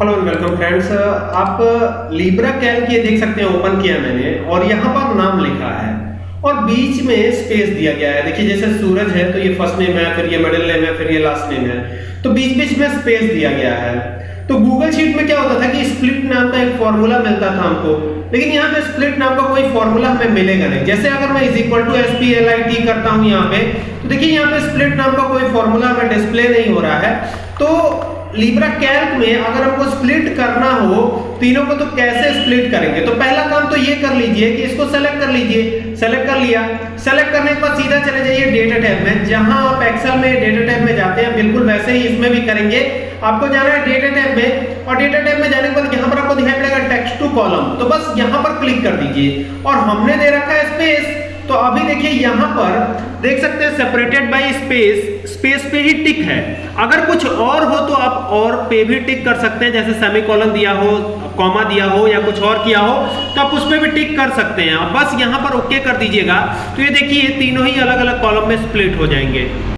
Hello welcome friends आप Libre Calc ये देख सकते हैं ओपन किया मैंने, और यहाँ पर नाम लिखा है। और बीच में स्पेस दिया गया है। देखिए, जैसे सूरज है तो ये फ़र्स्ट नेम है, फिर ये मिडिल नेम है, फिर ये लास्ट नेम है। तो बीच बीच में स्पेस दिया गया है। तो गूगल शीट में क्या होता था कि स्प्लिट नाम का एक फॉर्मूला मिलता था हमको, लेकिन यहाँ पे स्प्लिट नाम का कोई फॉर्मूला हमें मिलेगा नहीं। जैसे अगर मैं is equal to S P L I T करता हूँ यहाँ पे तो देखिए, यहाँ पे स्प्लिट नाम का कोई फॉर्मूला हमें डिस्प्ले नहीं हो रहा है। तो लिब्रा कैल्क में अगर हमको स्प्लिट करना हो तीनों को तो कैसे स्प्लिट करेंगे? तो पहला काम तो ये कर लीजिए कि इसको सेलेक्ट कर लीजिए। सेलेक्ट कर लिया। सेलेक्ट करने के बाद सीधा चले जाइए डेटा टैब में। जहाँ आप एक्सेल में डेटा टैब में जाते हैं, बिल्कुल वैसे ही इसमें भी करेंगे। आपको जाना है डेटा टैब में और डेटा टैब में जाने के बाद यहाँ पर आपको दिखाई पड़ेगा टेक्स्ट टू कॉलम तो बस यहाँ पर क्लिक कर दीजिए। और हमने दे रखा है स्पेस तो अभी देखिए यहाँ पर देख सकते हैं सेपरेटेड बाय स्पेस स्पेस पे ही टिक है। अगर कुछ और हो तो आप और पे भी टिक कर सकते हैं, जैसे सेमी सेमीकोलन दिया हो कॉमा दिया हो या कुछ और किया हो तो आप उस पर भी टिक कर सकते हैं। बस यहाँ पर ओके कर दीजिएगा। तो ये देखिए तीनों ही अलग अलग कॉलम में स्प्लिट हो जाएँगे।